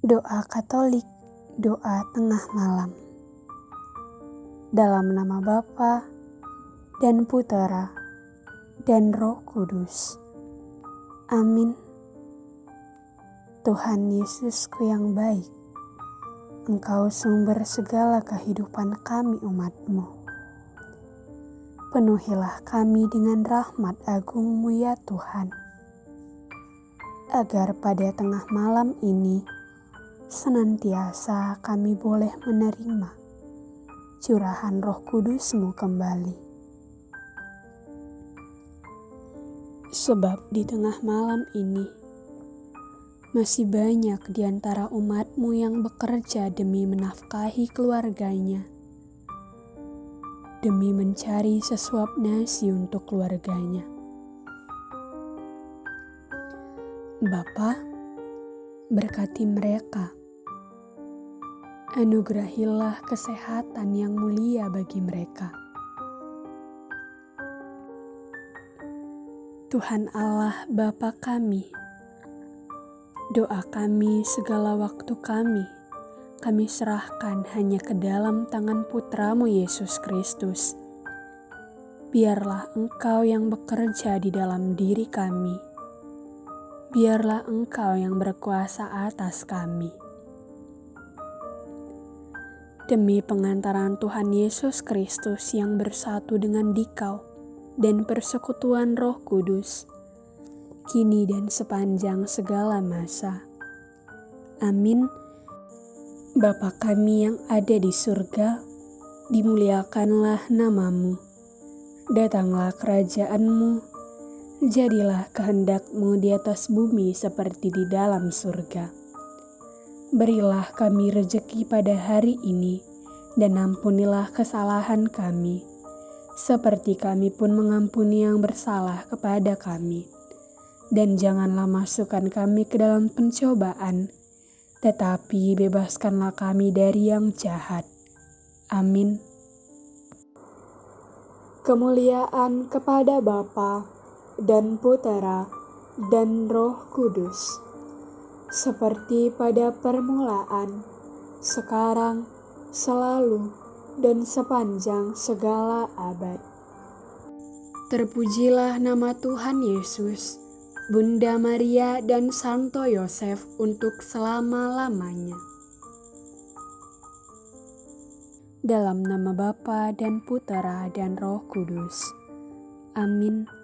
Doa Katolik, doa tengah malam. Dalam nama Bapa dan Putera dan Roh Kudus. Amin. Tuhan Yesusku yang baik, Engkau sumber segala kehidupan kami umatmu. Penuhilah kami dengan rahmat agungmu ya Tuhan, agar pada tengah malam ini senantiasa kami boleh menerima curahan roh kudusmu kembali. Sebab di tengah malam ini, masih banyak di antara umatmu yang bekerja demi menafkahi keluarganya, demi mencari sesuap nasi untuk keluarganya. Bapak, berkati mereka Anugerahilah kesehatan yang mulia bagi mereka. Tuhan Allah Bapa kami, doa kami segala waktu kami, kami serahkan hanya ke dalam tangan putramu Yesus Kristus. Biarlah engkau yang bekerja di dalam diri kami. Biarlah engkau yang berkuasa atas kami demi pengantaran Tuhan Yesus Kristus yang bersatu dengan dikau dan persekutuan roh kudus, kini dan sepanjang segala masa. Amin. Bapa kami yang ada di surga, dimuliakanlah namamu. Datanglah kerajaanmu, jadilah kehendakmu di atas bumi seperti di dalam surga. Berilah kami rejeki pada hari ini, dan ampunilah kesalahan kami, seperti kami pun mengampuni yang bersalah kepada kami. Dan janganlah masukkan kami ke dalam pencobaan, tetapi bebaskanlah kami dari yang jahat. Amin. Kemuliaan kepada Bapa dan Putera dan Roh Kudus seperti pada permulaan, sekarang, selalu, dan sepanjang segala abad. Terpujilah nama Tuhan Yesus, Bunda Maria, dan Santo Yosef untuk selama-lamanya. Dalam nama Bapa dan Putera dan Roh Kudus. Amin.